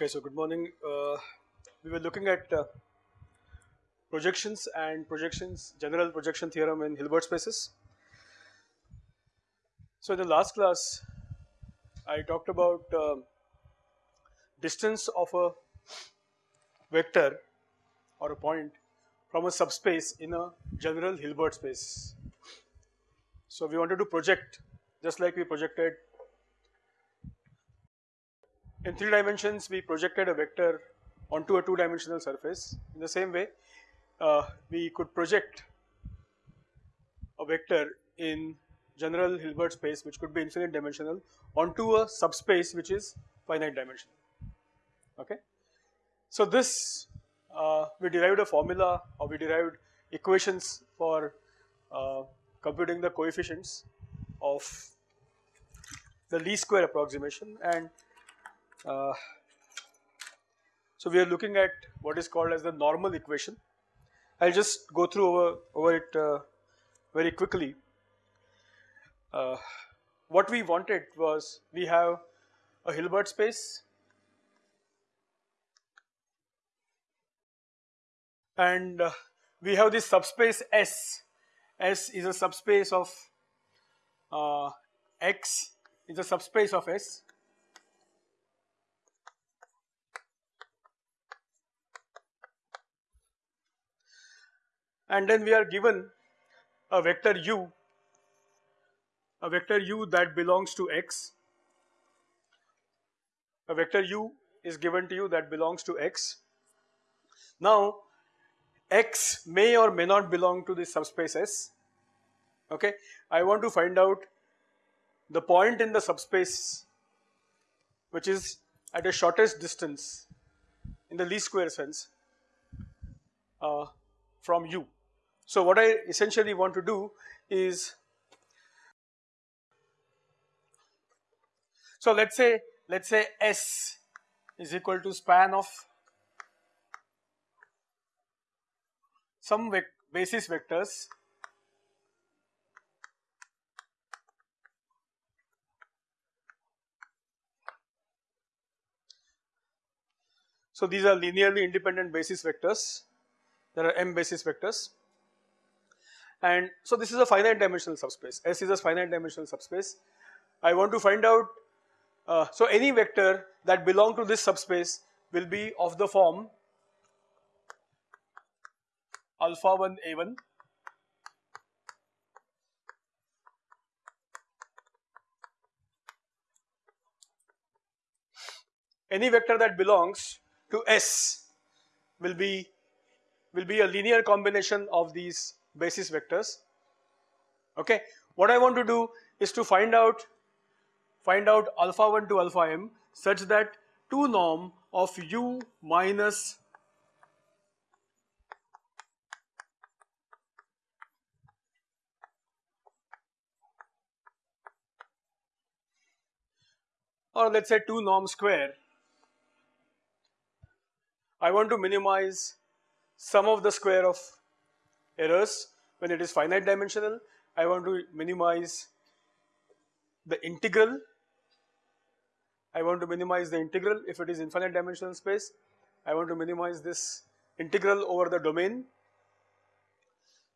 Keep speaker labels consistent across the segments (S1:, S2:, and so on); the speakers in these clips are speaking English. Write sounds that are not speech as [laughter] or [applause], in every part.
S1: Okay, so good morning. Uh, we were looking at uh, projections and projections, general projection theorem in Hilbert spaces. So in the last class, I talked about uh, distance of a vector or a point from a subspace in a general Hilbert space. So we wanted to project just like we projected in 3 dimensions we projected a vector onto a 2 dimensional surface. In the same way uh, we could project a vector in general Hilbert space which could be infinite dimensional onto a subspace which is finite dimensional. Okay. So this uh, we derived a formula or we derived equations for uh, computing the coefficients of the least square approximation and uh, so we are looking at what is called as the normal equation. I will just go through over, over it uh, very quickly. Uh, what we wanted was we have a Hilbert space and uh, we have this subspace S. S is a subspace of uh, X is a subspace of S and then we are given a vector u, a vector u that belongs to x, a vector u is given to you that belongs to x. Now x may or may not belong to this subspace S, okay. I want to find out the point in the subspace which is at the shortest distance in the least square sense uh, from u. So what I essentially want to do is, so let's say, let's say S is equal to span of some basis vectors. So these are linearly independent basis vectors, there are m basis vectors and so this is a finite dimensional subspace, S is a finite dimensional subspace. I want to find out, uh, so any vector that belong to this subspace will be of the form alpha 1 a1 any vector that belongs to S will be will be a linear combination of these basis vectors okay. What I want to do is to find out find out alpha 1 to alpha m such that 2 norm of u minus or let us say 2 norm square I want to minimize sum of the square of errors when it is finite dimensional. I want to minimize the integral. I want to minimize the integral if it is infinite dimensional space. I want to minimize this integral over the domain.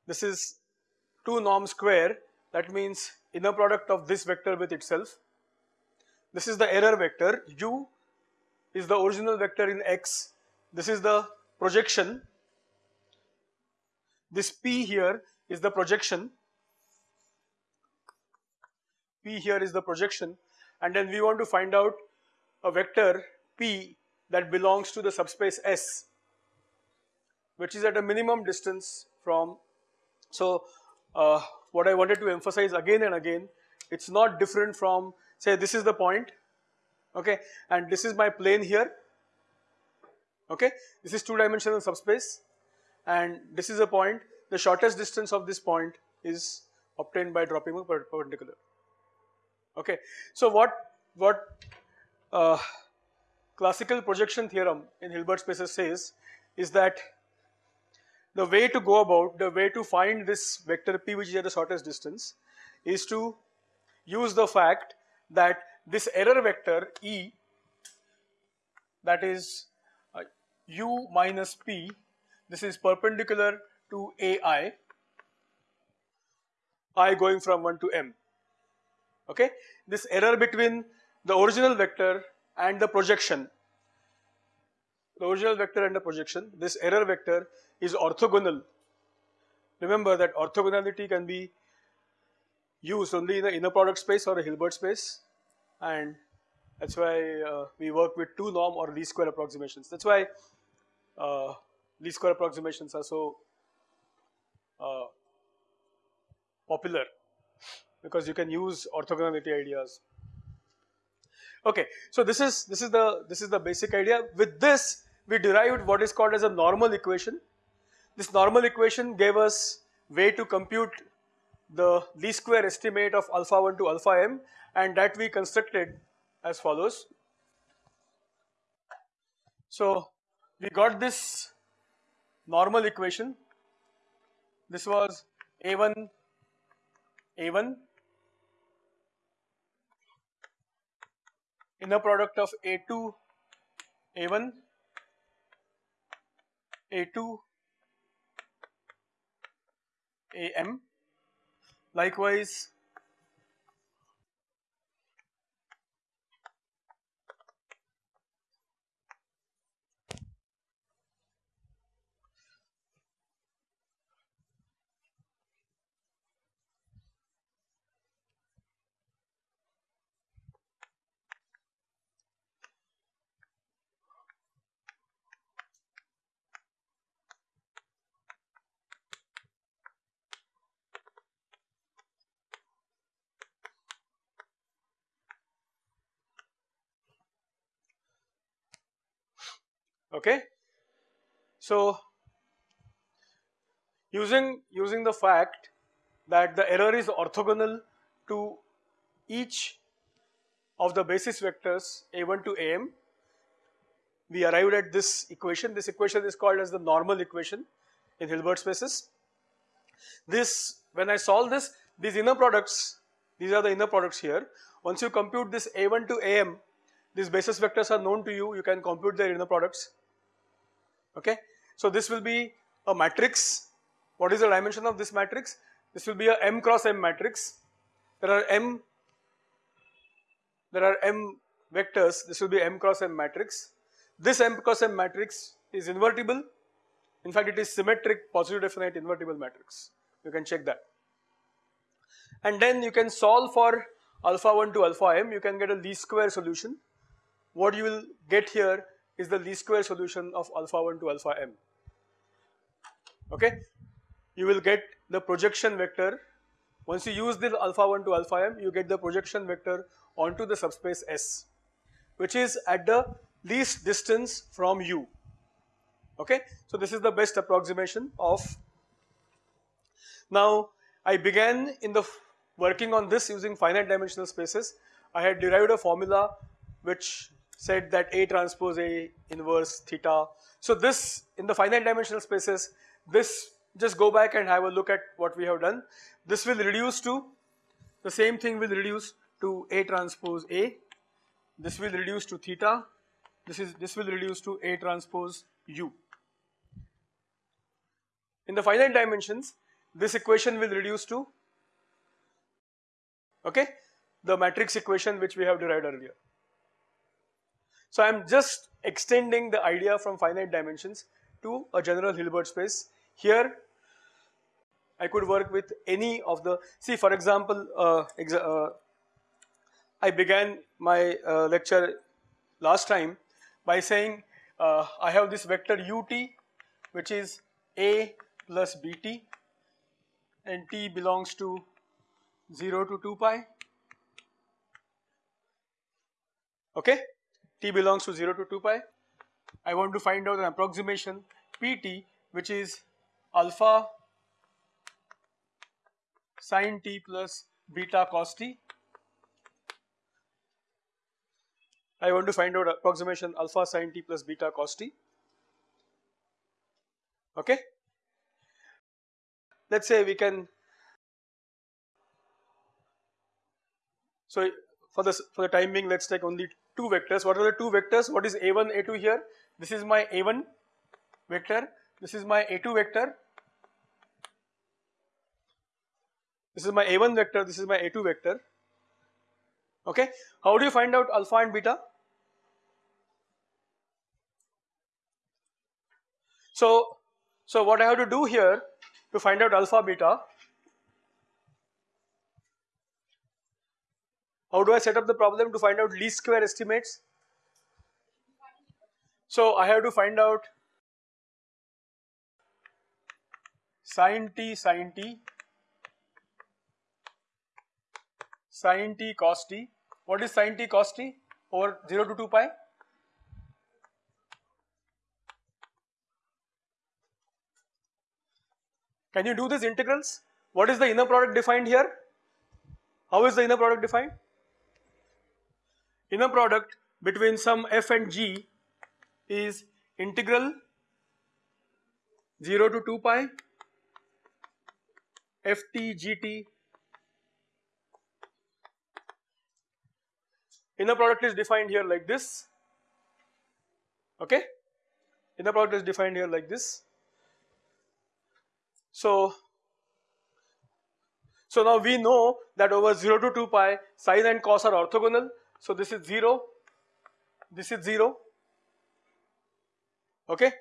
S1: This is 2 norm square that means inner product of this vector with itself. This is the error vector u is the original vector in x. This is the projection this P here is the projection, P here is the projection. And then we want to find out a vector P that belongs to the subspace S which is at a minimum distance from, so uh, what I wanted to emphasize again and again it is not different from say this is the point okay? And this is my plane here okay? This is two dimensional subspace and this is a point the shortest distance of this point is obtained by dropping a perpendicular okay. So what what uh, classical projection theorem in Hilbert spaces says is that the way to go about the way to find this vector p which is at the shortest distance is to use the fact that this error vector e that is uh, u minus p this is perpendicular to ai i. Going from 1 to m. Okay? This error between the original vector and the projection. The original vector and the projection. This error vector is orthogonal. Remember that orthogonality can be used only in the inner product space or a Hilbert space. And that's why uh, we work with two norm or least square approximations. That's why uh, least square approximations are so uh, popular because you can use orthogonality ideas. Okay, so this is this is the this is the basic idea. With this, we derived what is called as a normal equation. This normal equation gave us way to compute the least square estimate of alpha 1 to alpha m and that we constructed as follows. So, we got this normal equation. This was A1 A1 inner product of A2 A1 A2 AM likewise okay. So, using, using the fact that the error is orthogonal to each of the basis vectors a1 to am, we arrived at this equation. This equation is called as the normal equation in Hilbert spaces. This, when I solve this, these inner products, these are the inner products here. Once you compute this a1 to am, these basis vectors are known to you, you can compute their inner products okay. So this will be a matrix. What is the dimension of this matrix? This will be a m cross m matrix. There are m, there are m vectors, this will be m cross m matrix. This m cross m matrix is invertible. In fact, it is symmetric positive definite invertible matrix. You can check that. And then you can solve for alpha 1 to alpha m, you can get a least square solution. What you will get here is the least square solution of alpha 1 to alpha m. Okay, you will get the projection vector. Once you use the alpha 1 to alpha m, you get the projection vector onto the subspace S, which is at the least distance from U. Okay, so this is the best approximation of. Now, I began in the working on this using finite dimensional spaces. I had derived a formula which said that A transpose A inverse theta. So this in the finite dimensional spaces, this just go back and have a look at what we have done. This will reduce to, the same thing will reduce to A transpose A. This will reduce to theta. This is, this will reduce to A transpose U. In the finite dimensions, this equation will reduce to, okay, the matrix equation which we have derived earlier. So I am just extending the idea from finite dimensions to a general Hilbert space. Here I could work with any of the, see for example, uh, uh, I began my uh, lecture last time by saying uh, I have this vector ut which is a plus bt and t belongs to 0 to 2 pi okay t belongs to 0 to 2 pi. I want to find out an approximation pt which is alpha sine t plus beta cos t. I want to find out approximation alpha sine t plus beta cos t. Okay. Let's say we can. So for this for the time being, let's take only two vectors. What are the two vectors? What is a1, a2 here? This is my a1 vector. This is my a2 vector. This is my a1 vector. This is my a2 vector. Okay. How do you find out alpha and beta? So, so what I have to do here to find out alpha beta How do I set up the problem to find out least square estimates? So I have to find out sine t sine t sine t cos t. What is sine t cos t over 0 to 2 pi? Can you do these integrals? What is the inner product defined here? How is the inner product defined? Inner product between some f and g is integral 0 to 2 pi ft gt inner product is defined here like this. Okay? Inner product is defined here like this. So so now we know that over 0 to 2 pi sine and cos are orthogonal so this is 0, this is 0, okay.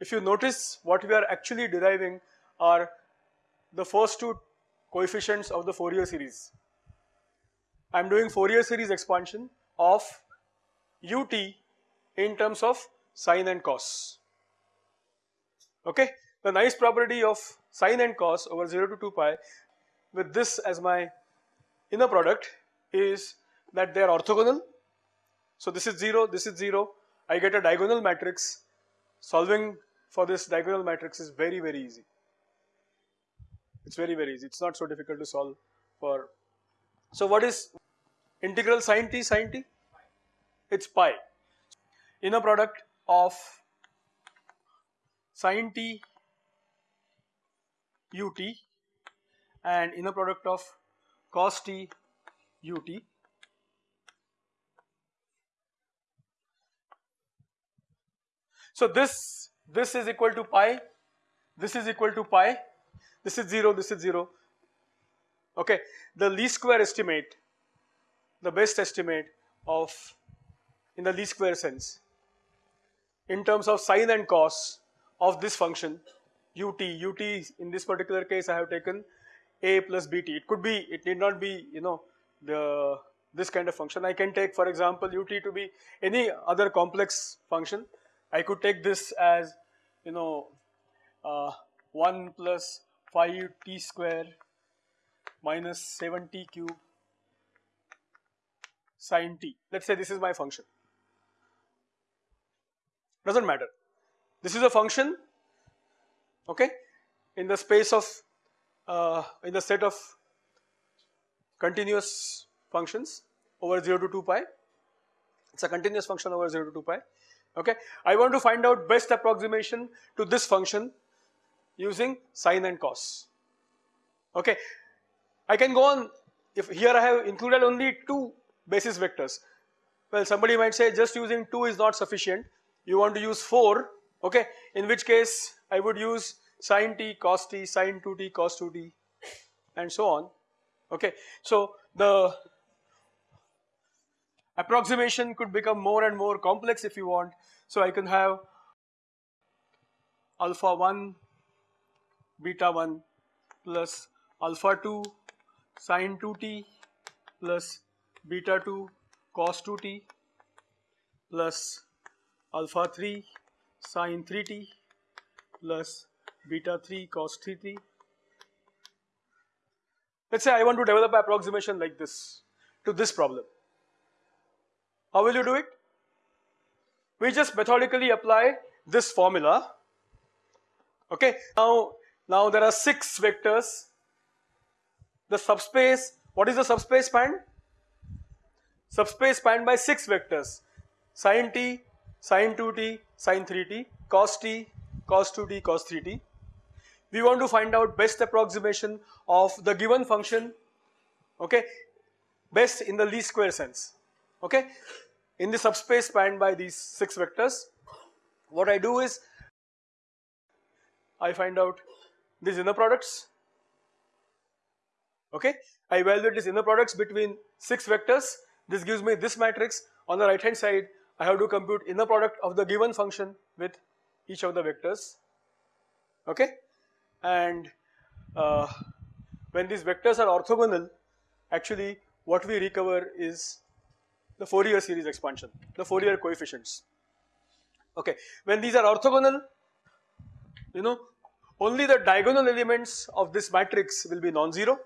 S1: If you notice what we are actually deriving are the first two coefficients of the Fourier series. I am doing Fourier series expansion of ut in terms of sine and cos. Okay. The nice property of sine and cos over 0 to 2 pi with this as my inner product is that they are orthogonal. So this is 0, this is 0, I get a diagonal matrix. Solving for this diagonal matrix is very very easy. It's very very easy, it's not so difficult to solve for. So what is integral sine t sine t? It's pi. Inner product of sine t ut and inner product of cos t ut So this, this is equal to pi, this is equal to pi, this is 0, this is 0. Okay, the least square estimate, the best estimate of in the least square sense in terms of sine and cos of this function ut, ut in this particular case I have taken a plus bt. It could be, it need not be you know the this kind of function. I can take for example ut to be any other complex function I could take this as you know uh, 1 plus 5 t square minus 7 t cube sine t. Let us say this is my function. Does not matter. This is a function okay in the space of uh, in the set of continuous functions over 0 to 2 pi. It is a continuous function over 0 to 2 pi okay. I want to find out best approximation to this function using sine and cos, okay. I can go on. If here I have included only two basis vectors, well somebody might say just using 2 is not sufficient, you want to use 4, okay, in which case I would use sine t, cos t, sine 2t, cos 2t and so on, okay. So the approximation could become more and more complex if you want. So I can have alpha 1 beta 1 plus alpha 2 sine 2t plus beta 2 cos 2t plus alpha 3 sine 3t plus beta 3 cos 3t. Let's say I want to develop approximation like this to this problem. How will you do it? We just methodically apply this formula. Okay, now, now there are six vectors. The subspace, what is the subspace span? Subspace spanned by six vectors sine t, sine 2t, sine 3t, cos t, cos 2t, cos 3t. We want to find out best approximation of the given function, okay, best in the least square sense. okay in the subspace spanned by these 6 vectors what I do is I find out these inner products okay? I evaluate these inner products between 6 vectors. This gives me this matrix. On the right hand side I have to compute inner product of the given function with each of the vectors okay? And uh, when these vectors are orthogonal actually what we recover is the Fourier series expansion, the Fourier coefficients. Okay, when these are orthogonal, you know, only the diagonal elements of this matrix will be non-zero.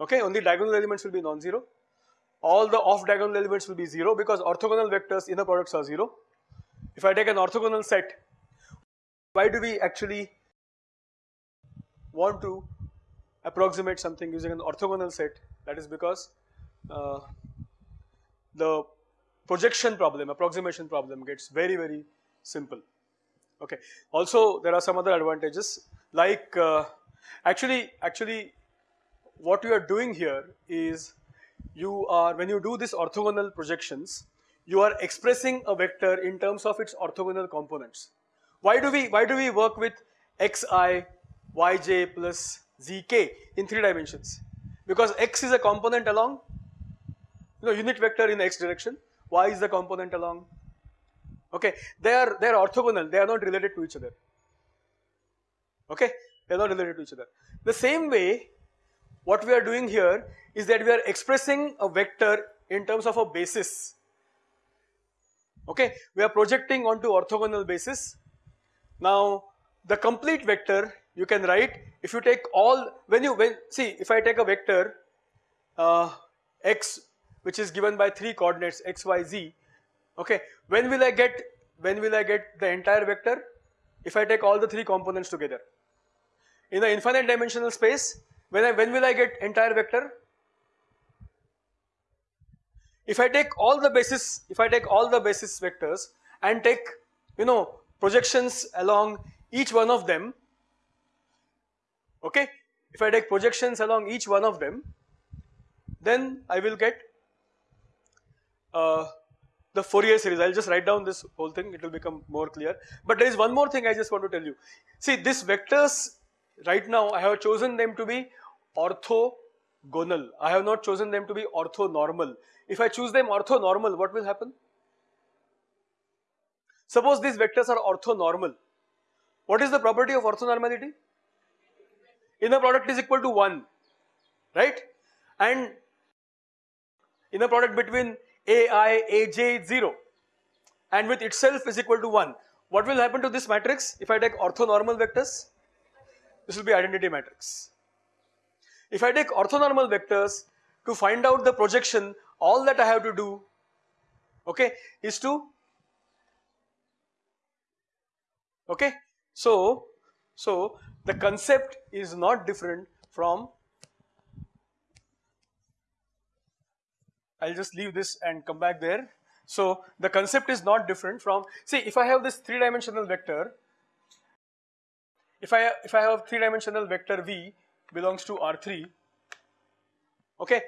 S1: Okay, only diagonal elements will be non-zero. All the off diagonal elements will be zero because orthogonal vectors inner products are zero. If I take an orthogonal set, why do we actually want to approximate something using an orthogonal set? That is because uh, the projection problem, approximation problem gets very, very simple. Okay. Also, there are some other advantages like uh, actually, actually, what you are doing here is you are when you do this orthogonal projections, you are expressing a vector in terms of its orthogonal components. Why do we why do we work with xi, yj plus zk in three dimensions? Because x is a component along you know unit vector in x direction, y is the component along. Okay they are they are orthogonal. They are not related to each other. Okay they are not related to each other. The same way what we are doing here is that we are expressing a vector in terms of a basis. Okay we are projecting onto orthogonal basis. Now the complete vector you can write if you take all when you when see if I take a vector uh, x which is given by three coordinates x, y, z. Okay, when will I get when will I get the entire vector? If I take all the three components together. In the infinite dimensional space, when I when will I get entire vector? If I take all the basis, if I take all the basis vectors and take you know projections along each one of them, okay, if I take projections along each one of them, then I will get uh, the Fourier series. I'll just write down this whole thing, it will become more clear. But there is one more thing I just want to tell you. See, these vectors, right now, I have chosen them to be orthogonal. I have not chosen them to be orthonormal. If I choose them orthonormal, what will happen? Suppose these vectors are orthonormal. What is the property of orthonormality? Inner product is equal to 1, right? And inner product between ai, aj 0 and with itself is equal to 1. What will happen to this matrix if I take orthonormal vectors? This will be identity matrix. If I take orthonormal vectors to find out the projection, all that I have to do, okay, is to, okay, so, so the concept is not different from I'll just leave this and come back there. So the concept is not different from, see if I have this three dimensional vector, if I, if I have three dimensional vector V belongs to R3, okay,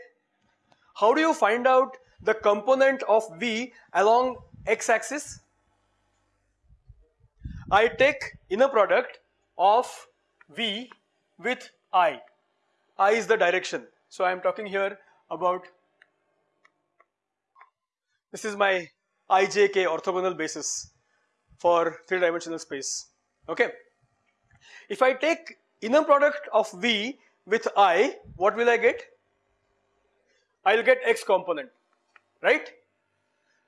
S1: how do you find out the component of V along x axis? I take inner product of V with I. I is the direction. So I am talking here about this is my ijk orthogonal basis for three dimensional space. Okay. If I take inner product of V with I, what will I get? I will get x component, right?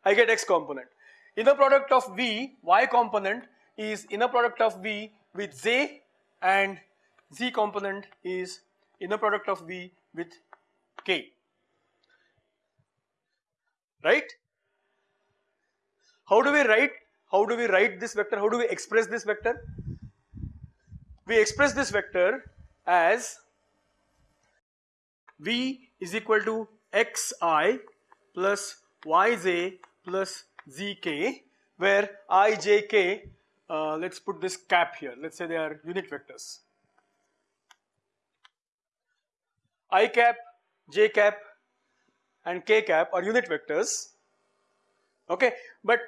S1: I get x component. Inner product of V, y component is inner product of V with z and z component is inner product of V with k, right? How do we write? How do we write this vector? How do we express this vector? We express this vector as v is equal to xi plus yj plus zk where i, j, k, uh, let's put this cap here, let's say they are unit vectors. i cap, j cap, and k cap are unit vectors. Okay, but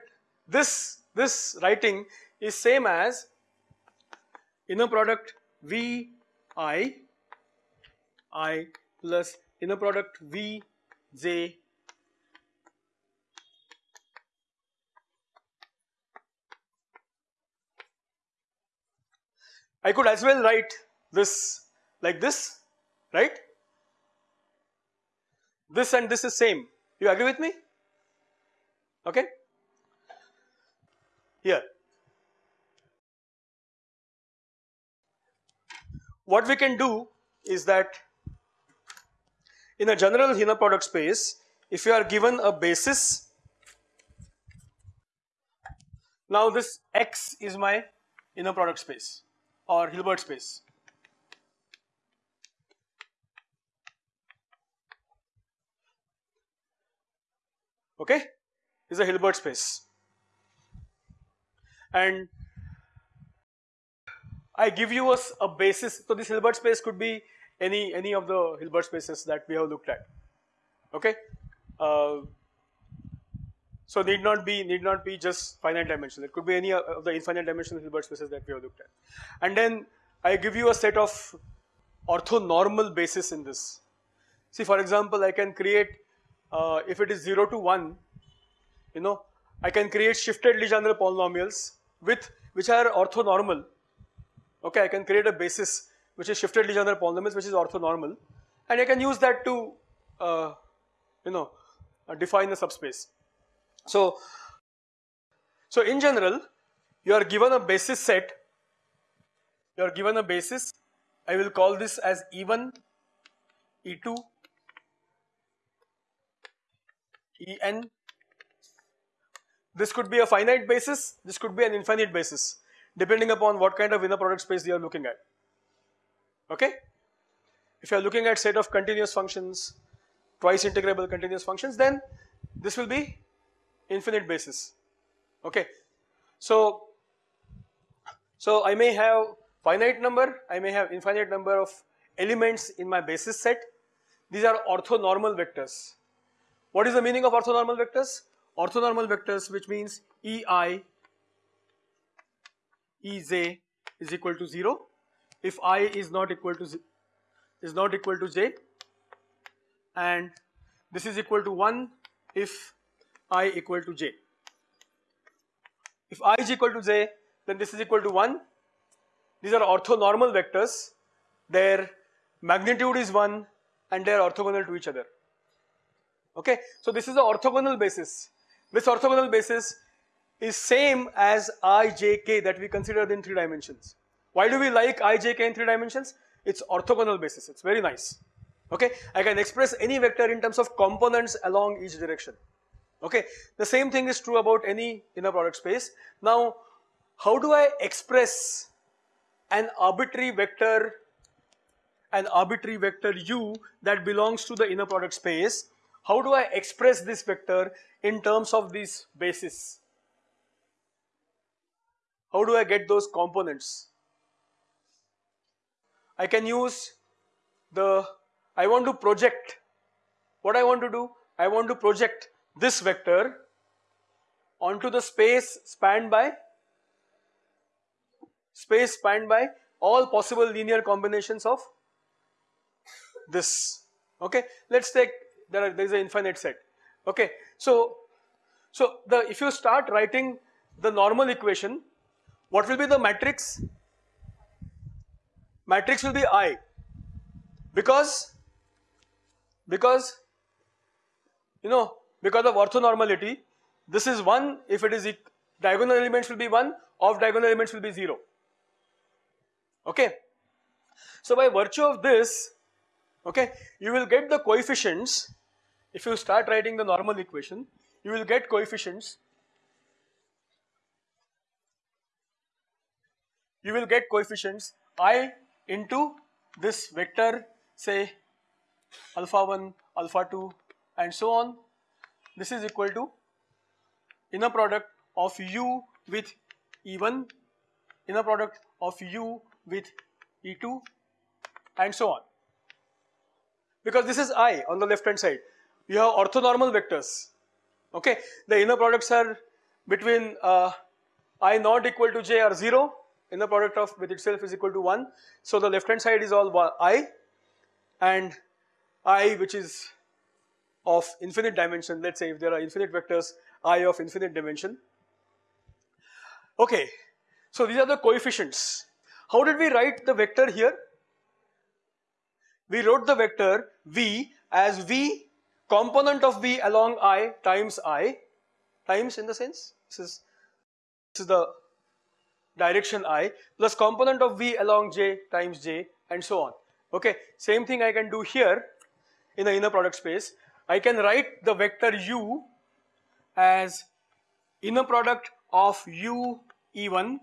S1: this this writing is same as inner product v i i plus inner product v j I could as well write this like this, right? This and this is same. You agree with me? Okay? Here. What we can do is that in a general inner product space, if you are given a basis, now this X is my inner product space or Hilbert space. Okay, is a Hilbert space and I give you a, a, basis. So this Hilbert space could be any any of the Hilbert spaces that we have looked at. Okay, uh, so need not be need not be just finite dimensional. It could be any of the infinite dimensional Hilbert spaces that we have looked at. And then I give you a set of orthonormal basis in this. See, for example, I can create uh, if it is zero to one, you know, I can create shifted Legendre polynomials with which are orthonormal. Okay, I can create a basis which is shifted Legendre polynomials which is orthonormal, and I can use that to uh, you know uh, define a subspace. So, so in general, you are given a basis set. You are given a basis. I will call this as E1, E2, En. This could be a finite basis. This could be an infinite basis, depending upon what kind of inner product space you are looking at. Okay. If you are looking at set of continuous functions, twice integrable continuous functions, then this will be infinite basis okay so so I may have finite number I may have infinite number of elements in my basis set these are orthonormal vectors what is the meaning of orthonormal vectors orthonormal vectors which means ei ej is equal to 0 if i is not equal to is not equal to j and this is equal to 1 if i equal to j. If i is equal to j, then this is equal to 1. These are orthonormal vectors. Their magnitude is 1 and they are orthogonal to each other. Okay, so this is the orthogonal basis. This orthogonal basis is same as i, j, k that we considered in three dimensions. Why do we like i, j, k in three dimensions? It's orthogonal basis. It's very nice. Okay, I can express any vector in terms of components along each direction. Okay, the same thing is true about any inner product space. Now, how do I express an arbitrary vector, an arbitrary vector u that belongs to the inner product space? How do I express this vector in terms of these bases? How do I get those components? I can use the, I want to project, what I want to do? I want to project this vector onto the space spanned by space spanned by all possible linear combinations of this okay let's take there, are, there is an infinite set. Okay so so the if you start writing the normal equation what will be the matrix? Matrix will be i. Because because you know because of orthonormality this is 1 if it is diagonal elements will be 1 off diagonal elements will be 0 okay so by virtue of this okay? You will get the coefficients. If you start writing the normal equation you will get coefficients. You will get coefficients i into this vector say alpha 1 alpha 2 and so on. This is equal to inner product of u with E1, inner product of u with E2 and so on. Because this is I on the left hand side. you have orthonormal vectors. Okay, the inner products are between uh, i not equal to j are 0, inner product of with itself is equal to 1. So the left hand side is all i and i which is of infinite dimension, let's say if there are infinite vectors i of infinite dimension. Okay, so these are the coefficients. How did we write the vector here? We wrote the vector v as v component of v along i times i times in the sense this is this is the direction i plus component of v along j times j and so on. Okay, same thing I can do here in the inner product space. I can write the vector u as inner product of u e1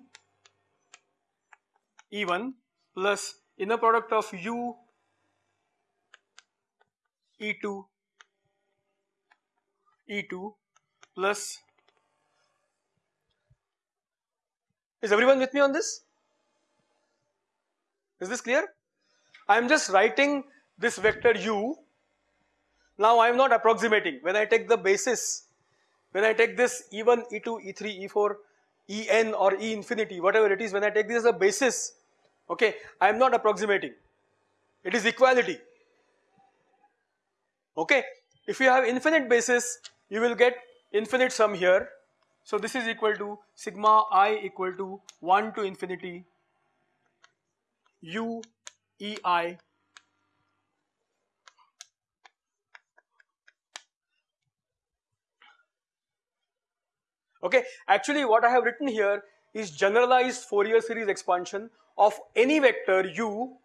S1: e1 plus inner product of u e2 e2 plus is everyone with me on this is this clear I am just writing this vector u now I am not approximating. When I take the basis, when I take this E1, E2, E3, E4, En or E infinity, whatever it is, when I take this as a basis, okay, I am not approximating. It is equality. Okay, if you have infinite basis, you will get infinite sum here. So this is equal to sigma i equal to 1 to infinity u e i Okay, actually what I have written here is generalized Fourier series expansion of any vector u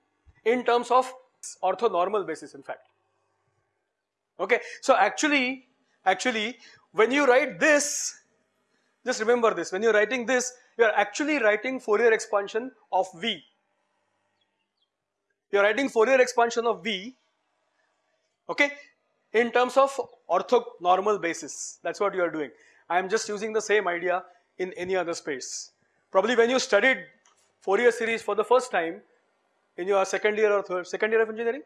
S1: in terms of orthonormal basis in fact. Okay, so actually, actually when you write this, just remember this, when you're writing this, you are actually writing Fourier expansion of V. You are writing Fourier expansion of V, okay, in terms of orthonormal basis. That's what you are doing. I am just using the same idea in any other space. Probably when you studied Fourier series for the first time in your second year or third, second year of engineering,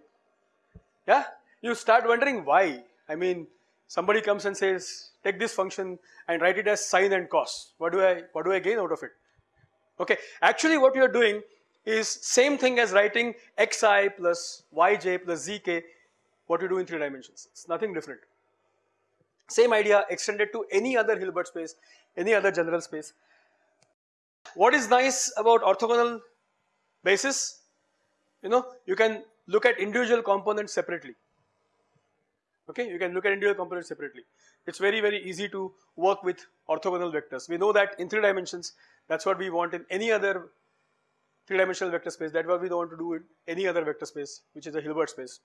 S1: yeah, you start wondering why. I mean, somebody comes and says, take this function and write it as sine and cos. What do I, what do I gain out of it? Okay, actually what you are doing is same thing as writing xi plus yj plus zk, what you do in three dimensions. It's nothing different. Same idea extended to any other Hilbert space, any other general space. What is nice about orthogonal basis? You know, you can look at individual components separately. Okay, you can look at individual components separately. It's very, very easy to work with orthogonal vectors. We know that in three dimensions, that's what we want in any other three-dimensional vector space. That's what we don't want to do in any other vector space, which is a Hilbert space.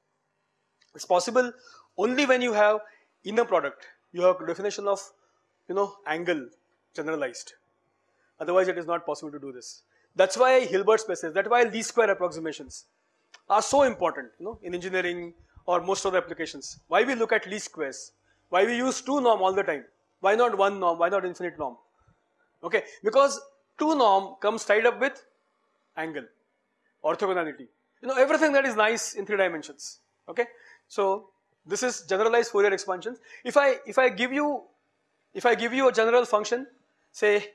S1: It's possible only when you have inner product you have definition of you know angle generalized otherwise it is not possible to do this that's why Hilbert spaces that's why least square approximations are so important you know in engineering or most of the applications. Why we look at least squares? Why we use two norm all the time? Why not one norm? Why not infinite norm? Okay because two norm comes tied up with angle orthogonality. You know everything that is nice in three dimensions. Okay so this is generalized Fourier expansions. If I if I give you if I give you a general function, say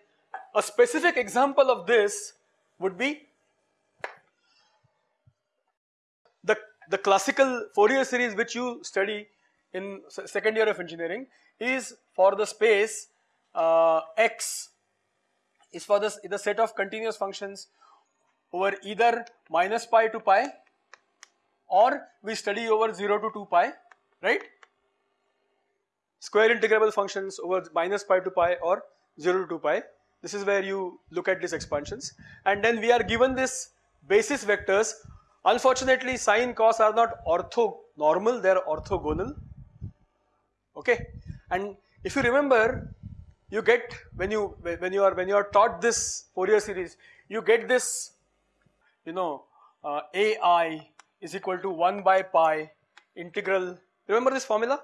S1: a specific example of this would be the the classical Fourier series which you study in second year of engineering is for the space uh, x is for this the set of continuous functions over either minus pi to pi or we study over 0 to 2 pi right? Square integrable functions over minus pi to pi or 0 to 2 pi. This is where you look at these expansions and then we are given this basis vectors. Unfortunately sine cos are not orthonormal, they are orthogonal. Okay, and if you remember, you get when you when you are when you are taught this Fourier series, you get this, you know, uh, ai is equal to 1 by pi integral Remember this formula?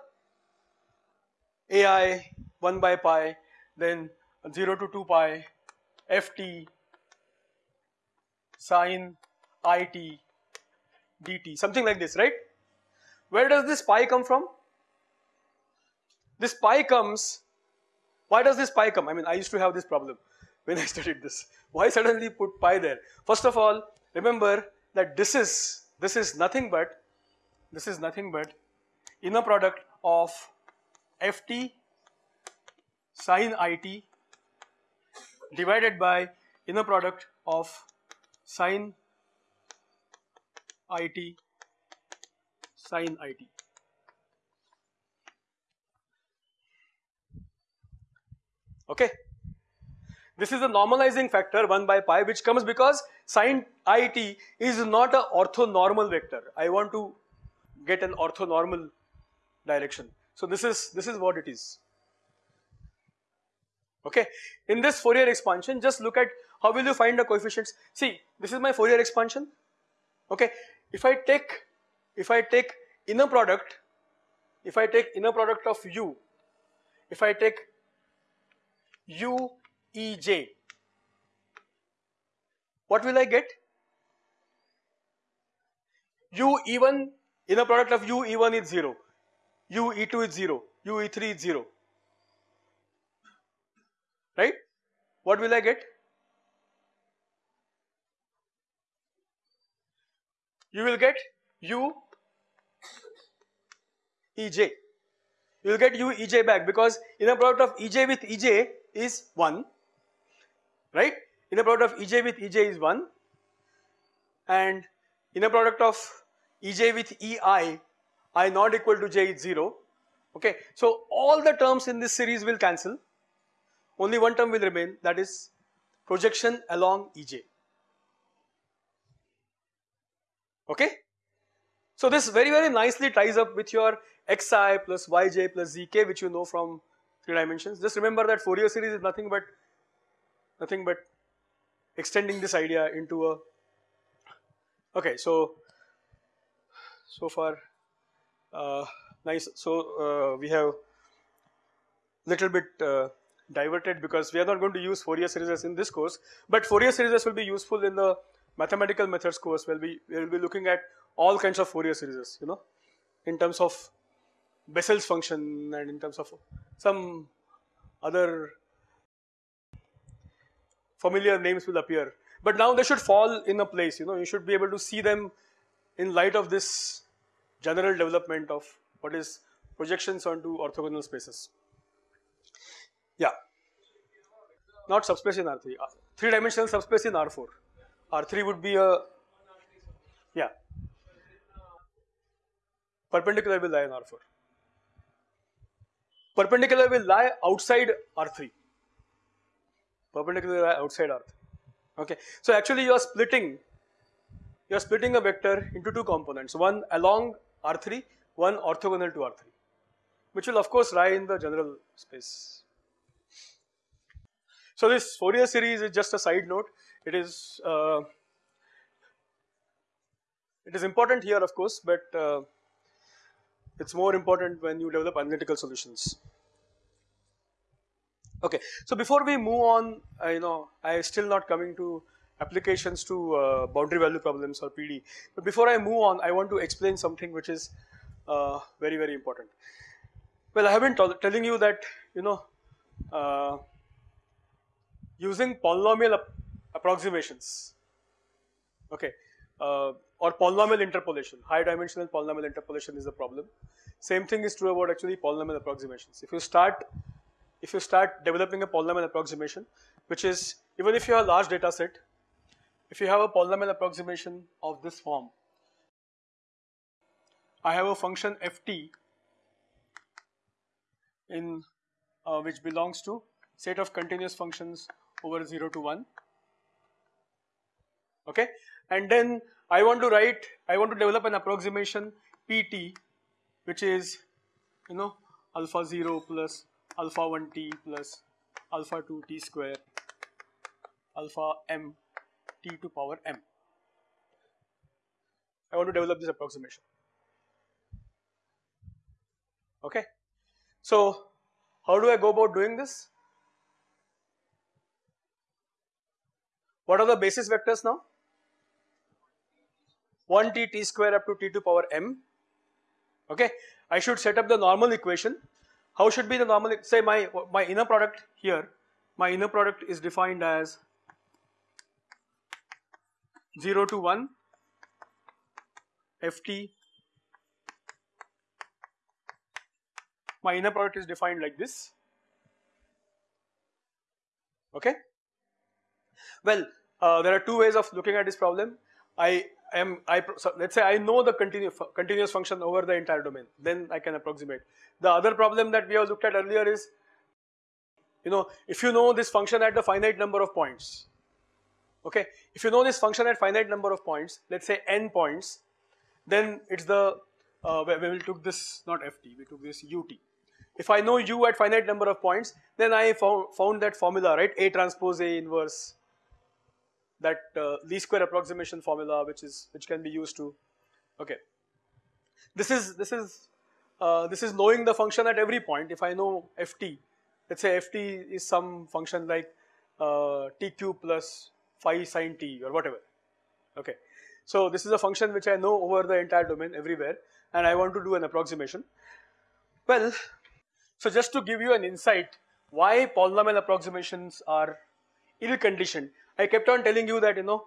S1: AI 1 by pi, then 0 to 2 pi, ft sine it dt, something like this, right? Where does this pi come from? this pi comes, why does this pi come? I mean, I used to have this problem when [laughs] I studied this. Why suddenly put pi there? First of all, remember that this is, this is nothing but, this is nothing but inner product of ft sine it divided by inner product of sine it sine it. Okay. This is a normalizing factor 1 by pi which comes because sine it is not a orthonormal vector. I want to get an orthonormal direction. So this is this is what it is. Okay. In this Fourier expansion just look at how will you find the coefficients. See this is my Fourier expansion. Okay. If I take if I take inner product if I take inner product of u if I take u e j what will I get? u e1 inner product of u e1 is 0 u e2 is 0 u e3 is 0 right? What will I get you will get u ej you will get u ej back because inner product of ej with ej is 1 right? Inner product of ej with ej is 1 and inner product of ej with ei i not equal to j is 0 okay? So all the terms in this series will cancel. Only one term will remain that is projection along ej okay so this very very nicely ties up with your xi plus yj plus zk which you know from three dimensions just remember that Fourier series is nothing but nothing but extending this idea into a okay so so far uh, nice. So uh, we have little bit uh, diverted because we are not going to use Fourier series in this course, but Fourier series will be useful in the mathematical methods course where we will be looking at all kinds of Fourier series, you know, in terms of Bessel's function and in terms of some other familiar names will appear. But now they should fall in a place, you know, you should be able to see them in light of this general development of what is projections onto orthogonal spaces. Yeah, not subspace in R3, uh, three dimensional subspace in R4. R3 would be a, yeah, perpendicular will lie in R4. Perpendicular will lie outside R3. Perpendicular will lie outside R3. Okay, so actually you are splitting, you are splitting a vector into two components, one along R3, one orthogonal to R3, which will of course lie in the general space. So this Fourier series is just a side note. It is uh, it is important here, of course, but uh, it's more important when you develop analytical solutions. Okay, so before we move on, uh, you know, I still not coming to applications to uh, boundary value problems or PD. But before I move on, I want to explain something which is uh, very, very important. Well, I have been telling you that, you know, uh, using polynomial approximations, okay, uh, or polynomial interpolation, high dimensional polynomial interpolation is the problem. Same thing is true about actually polynomial approximations. If you start, if you start developing a polynomial approximation, which is even if you have a large data set, if you have a polynomial approximation of this form, I have a function ft in uh, which belongs to set of continuous functions over 0 to 1 okay and then I want to write I want to develop an approximation pt which is you know alpha 0 plus alpha 1 t plus alpha 2 t square alpha m t to power m. I want to develop this approximation. Okay. So, how do I go about doing this? What are the basis vectors now? 1 t t square up to t to power m. Okay. I should set up the normal equation. how should be the normal, say my, my inner product here, my inner product is defined as 0 to 1 ft my inner product is defined like this okay well uh, there are two ways of looking at this problem I am I so let's say I know the continuous continuous function over the entire domain then I can approximate. The other problem that we have looked at earlier is you know if you know this function at the finite number of points okay if you know this function at finite number of points let's say n points then it's the uh, we, we took this not ft we took this ut if I know u at finite number of points then I found, found that formula right? A transpose a inverse that uh, least square approximation formula which is which can be used to okay. This is this is uh, this is knowing the function at every point. If I know ft let's say ft is some function like uh, tq plus phi sine t or whatever okay. So this is a function which I know over the entire domain everywhere and I want to do an approximation. Well so just to give you an insight why polynomial approximations are ill conditioned I kept on telling you that you know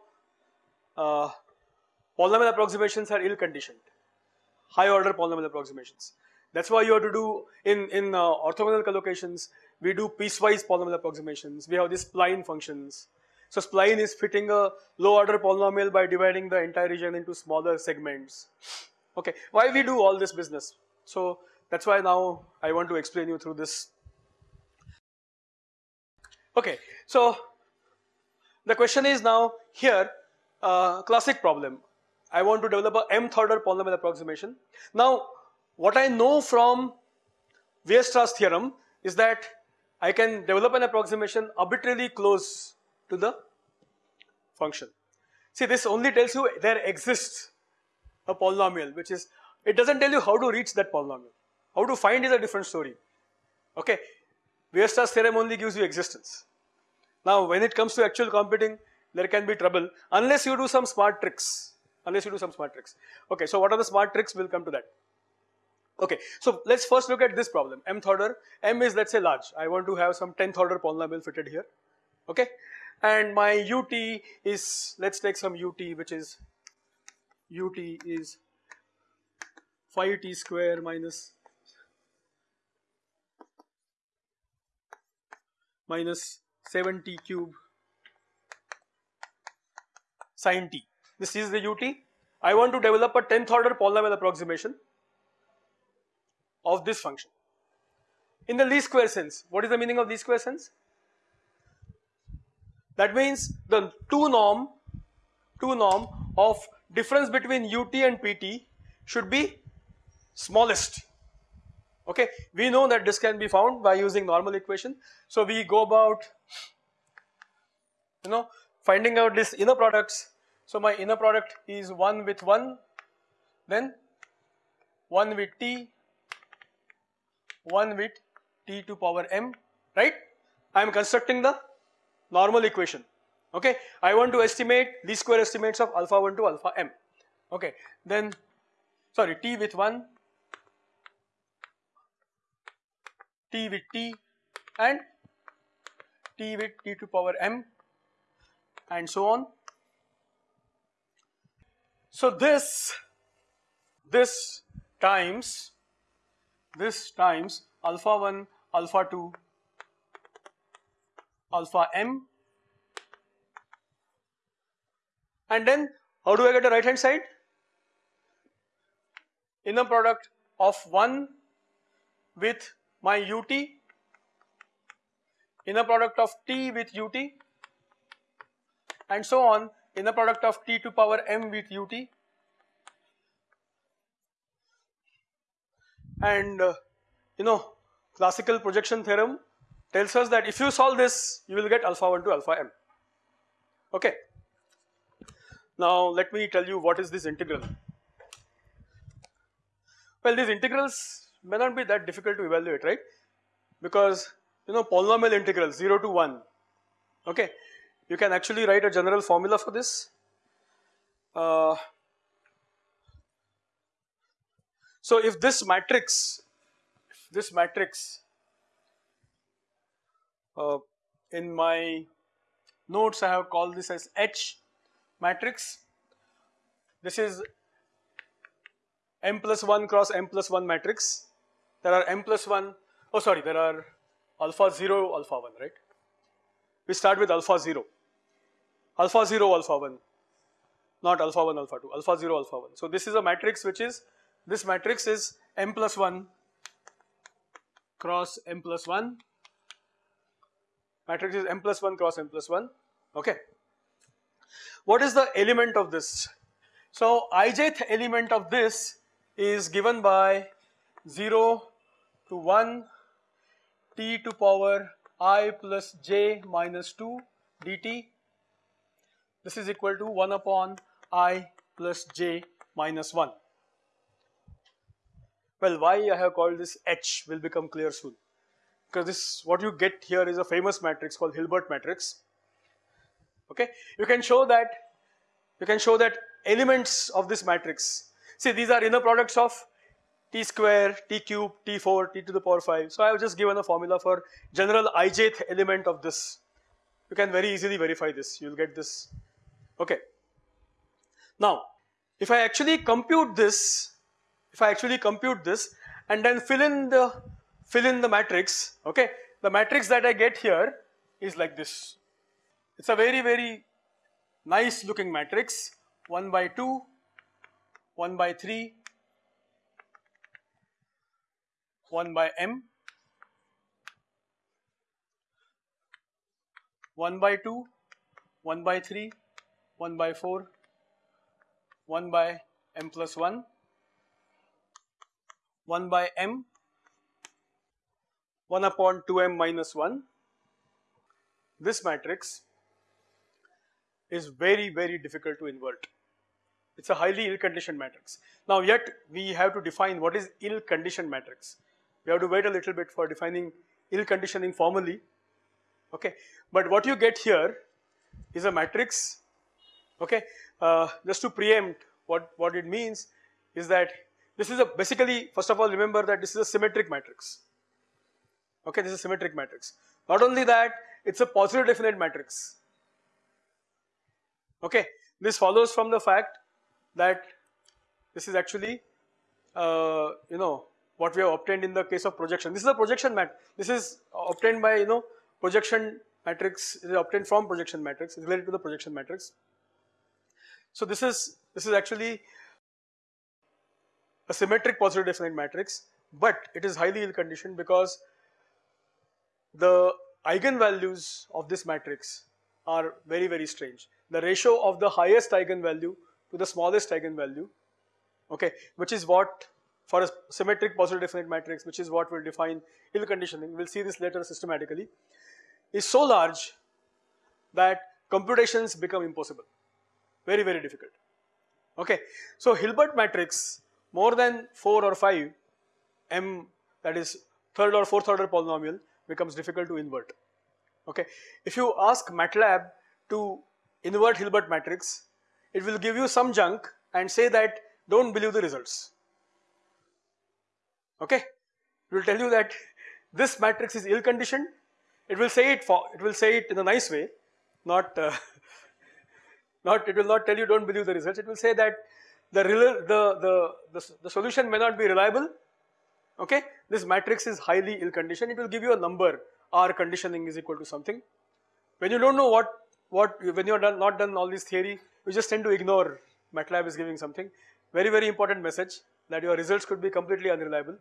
S1: uh, polynomial approximations are ill conditioned, high order polynomial approximations. That's why you have to do in in uh, orthogonal collocations. We do piecewise polynomial approximations. We have these spline functions. So spline is fitting a low order polynomial by dividing the entire region into smaller segments. Okay, why we do all this business? So that's why now I want to explain you through this. Okay, so the question is now here uh, classic problem. I want to develop a mth order polynomial approximation. Now what I know from Weierstrass theorem is that I can develop an approximation arbitrarily close to the function. See this only tells you there exists a polynomial which is it doesn't tell you how to reach that polynomial. How to find is a different story. Okay, Weierstrass theorem only gives you existence. Now when it comes to actual computing, there can be trouble unless you do some smart tricks, unless you do some smart tricks. Okay, so what are the smart tricks? We'll come to that. Okay, so let's first look at this problem, mth order. m is let's say large. I want to have some 10th order polynomial fitted here. Okay, and my ut is, let's take some ut which is, ut is 5t square minus minus 7t cube sine t. This is the ut. I want to develop a 10th order polynomial approximation of this function. In the least square sense, what is the meaning of least square sense? That means the two norm, two norm of difference between ut and pt should be smallest. Okay, we know that this can be found by using normal equation. So we go about you know finding out this inner products. So my inner product is 1 with 1 then 1 with t 1 with t to power m right. I am constructing the normal equation okay. I want to estimate least square estimates of alpha 1 to alpha m okay. Then sorry t with 1 t with t and t with t to power m and so on. So this, this times, this times alpha 1, alpha 2, alpha m and then how do I get the right hand side? Inner product of 1 with my ut, inner product of t with ut and so on inner product of t to power m with ut and uh, you know classical projection theorem tells us that if you solve this you will get alpha 1 to alpha m okay. Now let me tell you what is this integral. Well these integrals may not be that difficult to evaluate right because you know polynomial integral 0 to 1 okay you can actually write a general formula for this. Uh, so if this matrix, this matrix uh, in my notes I have called this as H matrix. This is m plus 1 cross m plus 1 matrix. There are m plus 1, oh sorry, there are alpha 0, alpha 1, right? We start with alpha 0, alpha 0, alpha 1, not alpha 1, alpha 2, alpha 0, alpha 1. So this is a matrix which is, this matrix is m plus 1 cross m plus 1, matrix is m plus 1 cross m plus 1, okay. What is the element of this? So ijth element of this is given by 0 to 1 t to power i plus j minus 2 dt. This is equal to 1 upon i plus j minus 1. Well, why I have called this H will become clear soon. Because this, what you get here is a famous matrix called Hilbert matrix. Okay, you can show that, you can show that elements of this matrix. See, these are inner products of t square, t cube, t4, t to the power 5. So I have just given a formula for general ijth element of this. You can very easily verify this. You will get this. Okay. Now, if I actually compute this, if I actually compute this and then fill in the fill in the matrix, okay, the matrix that I get here is like this. It's a very very nice looking matrix 1 by 2, 1 by 3, 1 by m, 1 by 2, 1 by 3, 1 by 4, 1 by m plus 1, 1 by m, 1 upon 2m minus 1. This matrix is very very difficult to invert. It's a highly ill-conditioned matrix. Now yet we have to define what is ill-conditioned matrix. We have to wait a little bit for defining ill-conditioning formally. Okay, but what you get here is a matrix. Okay, uh, just to preempt what what it means is that this is a basically first of all remember that this is a symmetric matrix. Okay, this is a symmetric matrix. Not only that, it's a positive definite matrix. Okay, this follows from the fact that this is actually uh, you know what we have obtained in the case of projection. This is a projection mat. This is obtained by you know projection matrix is obtained from projection matrix. Related to the projection matrix. So this is this is actually a symmetric positive definite matrix, but it is highly ill conditioned because the eigenvalues of this matrix are very very strange. The ratio of the highest eigenvalue to the smallest eigenvalue, okay, which is what for a symmetric positive definite matrix, which is what will define ill conditioning, we'll see this later systematically, is so large that computations become impossible, very, very difficult. Okay, so Hilbert matrix more than 4 or 5 m that is third or fourth order polynomial becomes difficult to invert. Okay, if you ask MATLAB to invert Hilbert matrix, it will give you some junk and say that don't believe the results. Okay, it will tell you that this matrix is ill conditioned. It will say it for it will say it in a nice way, not uh, [laughs] not it will not tell you don't believe the results. It will say that the the the the, the solution may not be reliable. Okay, this matrix is highly ill conditioned. It will give you a number. RCOND is equal to something. When you don't know what what when you are done, not done all this theory, you just tend to ignore MATLAB is giving something. Very very important message that your results could be completely unreliable.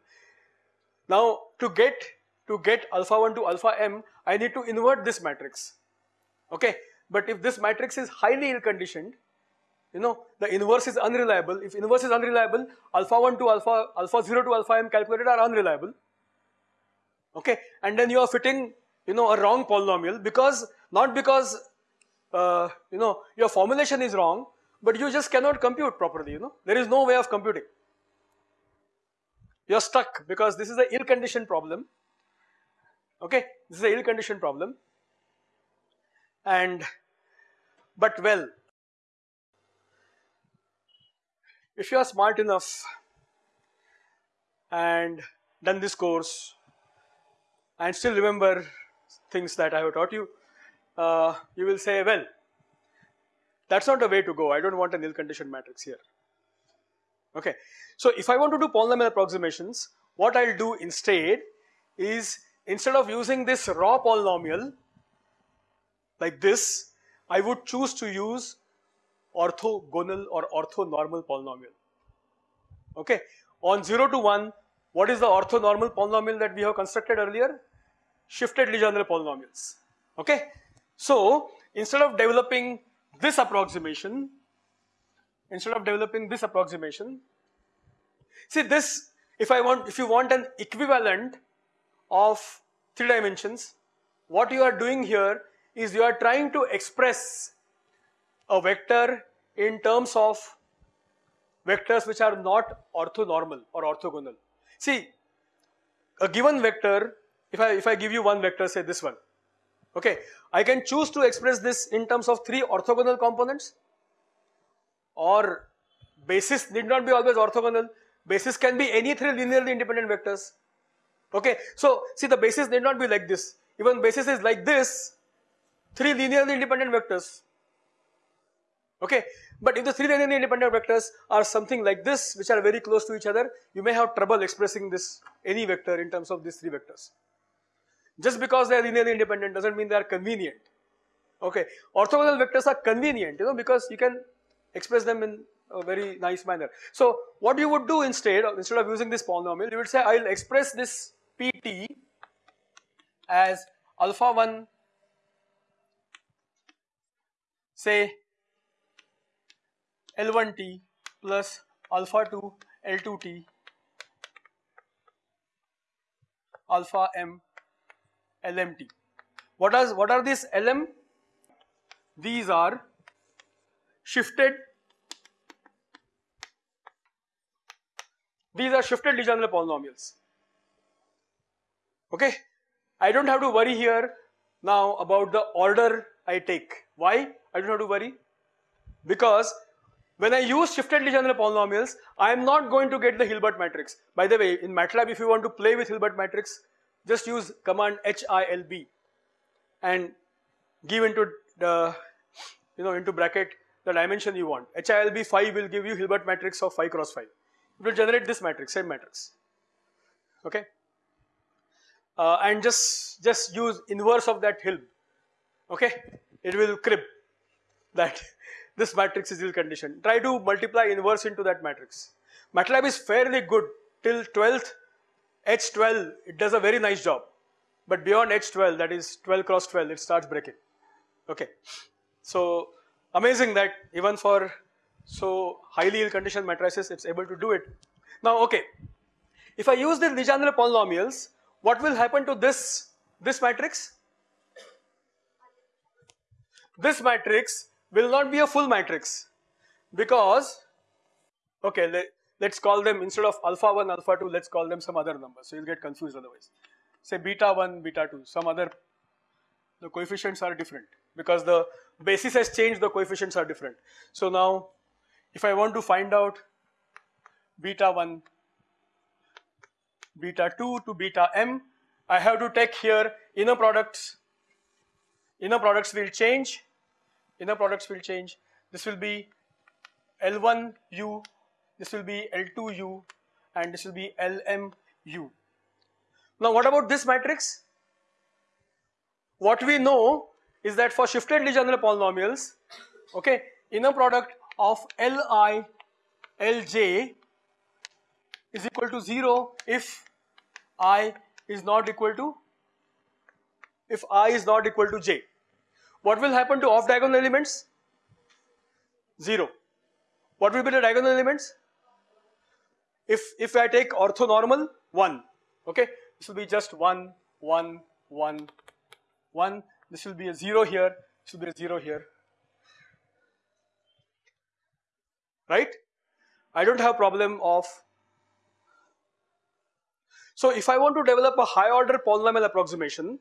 S1: Now to get to get alpha 1 to alpha m, I need to invert this matrix. Okay, but if this matrix is highly ill conditioned, you know the inverse is unreliable. If inverse is unreliable, alpha 1 to alpha alpha 0 to alpha m calculated are unreliable. Okay, and then you are fitting you know a wrong polynomial because not because uh, you know your formulation is wrong, but you just cannot compute properly. You know there is no way of computing. You are stuck because this is an ill-conditioned problem. Okay, this is an ill-conditioned problem, and but well, if you are smart enough and done this course and still remember things that I have taught you, uh, you will say, well, that's not the way to go. I don't want an ill conditioned matrix here. Okay. So if I want to do polynomial approximations, what I'll do instead is instead of using this raw polynomial like this, I would choose to use orthogonal or orthonormal polynomial. Okay. On 0 to 1, what is the orthonormal polynomial that we have constructed earlier? Shifted Legendre polynomials. Okay. So instead of developing this approximation, instead of developing this approximation, see this, if I want, if you want an equivalent of three dimensions, what you are doing here is you are trying to express a vector in terms of vectors which are not orthonormal or orthogonal. See, a given vector, if I, if I give you one vector, say this one, okay, I can choose to express this in terms of three orthogonal components or basis need not be always orthogonal, basis can be any three linearly independent vectors. Okay, so see the basis need not be like this, even basis is like this, three linearly independent vectors. Okay, but if the three linearly independent vectors are something like this, which are very close to each other, you may have trouble expressing this any vector in terms of these three vectors. Just because they are linearly independent doesn't mean they are convenient. Okay, orthogonal vectors are convenient, you know, because you can express them in a very nice manner. So what you would do instead, instead of using this polynomial, you would say I'll express this pt as alpha 1 say L1t plus alpha 2 L2t alpha m LMT. What are, what are these LM? These are shifted, these are shifted Legendre polynomials. Okay, I don't have to worry here now about the order I take. Why? I don't have to worry because when I use shifted Legendre polynomials, I am not going to get the Hilbert matrix. By the way, in MATLAB, if you want to play with Hilbert matrix, just use command HILB and give into the, you know, into bracket the dimension you want. HILB 5 will give you Hilbert matrix of 5 cross 5. It will generate this matrix, same matrix. Okay. Uh, and just, just use inverse of that Hilb. Okay. It will crib [laughs] that this matrix is ill conditioned. Try to multiply inverse into that matrix. MATLAB is fairly good till 12th H12, it does a very nice job. But beyond H12, that is 12 cross 12, it starts breaking. Okay. So amazing that even for so highly ill-conditioned matrices, it's able to do it. Now, okay. If I use the Legendre polynomials, what will happen to this, this matrix? This matrix will not be a full matrix because, okay, let's call them instead of alpha 1, alpha 2, let's call them some other number. So you'll get confused otherwise. Say beta 1, beta 2, some other, the coefficients are different because the basis has changed, the coefficients are different. So now, if I want to find out beta 1, beta 2 to beta m, I have to take here inner products. Inner products will change. Inner products will change. This will be L1u this will be L2U and this will be LMU. Now what about this matrix? What we know is that for shifted Legendre polynomials, okay, inner product of Li Lj is equal to 0 if i is not equal to if i is not equal to j. What will happen to off diagonal elements? 0. What will be the diagonal elements? If, if I take orthonormal, 1, okay, this will be just 1, 1, 1, 1, this will be a 0 here, this will be a 0 here, right? I don't have a problem of, so if I want to develop a high order polynomial approximation,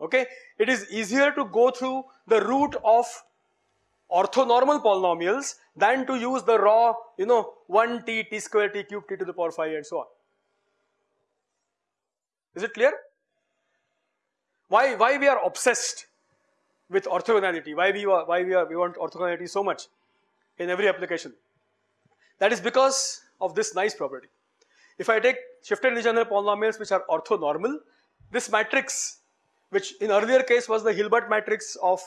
S1: okay, it is easier to go through the route of orthonormal polynomials than to use the raw, you know, 1t, t square, t cube, t to the power 5 and so on. Is it clear? Why, why we are obsessed with orthogonality? Why we, why we, are, we want orthogonality so much in every application? That is because of this nice property. If I take shifted Legendre polynomials which are orthonormal, this matrix which in earlier case was the Hilbert matrix of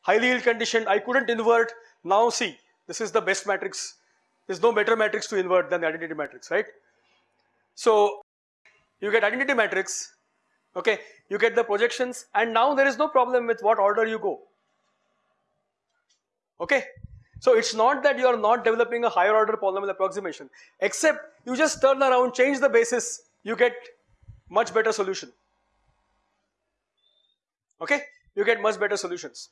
S1: highly ill conditioned, I couldn't invert. Now see, this is the best matrix. There's no better matrix to invert than the identity matrix, right? So you get identity matrix, okay, you get the projections and now there is no problem with what order you go, okay. So it's not that you are not developing a higher order polynomial approximation except you just turn around, change the basis, you get much better solution, okay, you get much better solutions.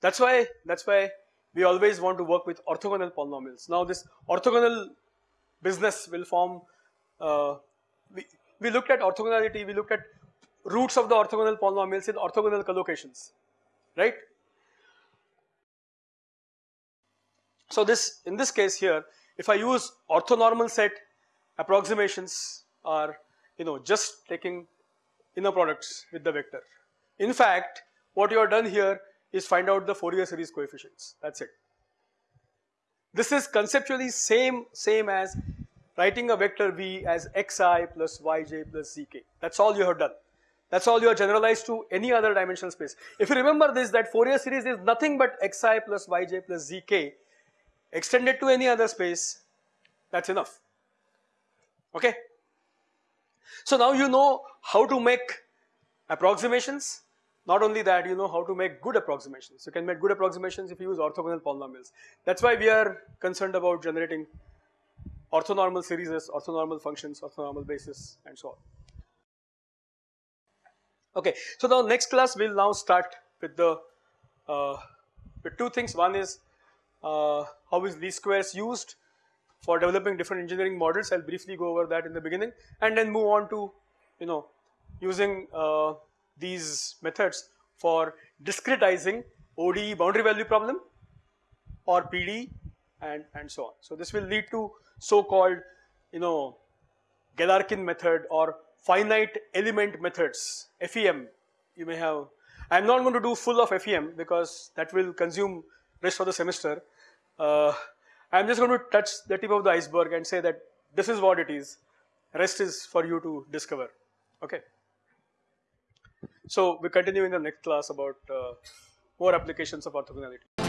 S1: That's why, that's why we always want to work with orthogonal polynomials. Now this orthogonal business will form, uh, we, we looked at orthogonality, we looked at roots of the orthogonal polynomials in orthogonal collocations, right? So this, in this case here, if I use orthonormal set approximations are, you know, just taking inner products with the vector. In fact, what you have done here is find out the Fourier series coefficients, that's it. This is conceptually same, same as writing a vector v as xi plus yj plus zk. That's all you have done. That's all you have generalized to any other dimensional space. If you remember this, that Fourier series is nothing but xi plus yj plus zk extended to any other space, that's enough. Okay? So now you know how to make approximations not only that, you know how to make good approximations. You can make good approximations if you use orthogonal polynomials. That's why we are concerned about generating orthonormal series, orthonormal functions, orthonormal basis and so on. Okay, so now next class we'll now start with the uh, with two things. One is how is least squares used for developing different engineering models. I'll briefly go over that in the beginning and then move on to you know using uh, these methods for discretizing ODE boundary value problem or PD and, and so on. So this will lead to so-called, you know, Galerkin method or finite element methods, FEM. You may have, I'm not going to do full of FEM because that will consume rest of the semester. Uh, I'm just going to touch the tip of the iceberg and say that this is what it is. Rest is for you to discover. Okay. So we continue in the next class about uh, more applications of orthogonality.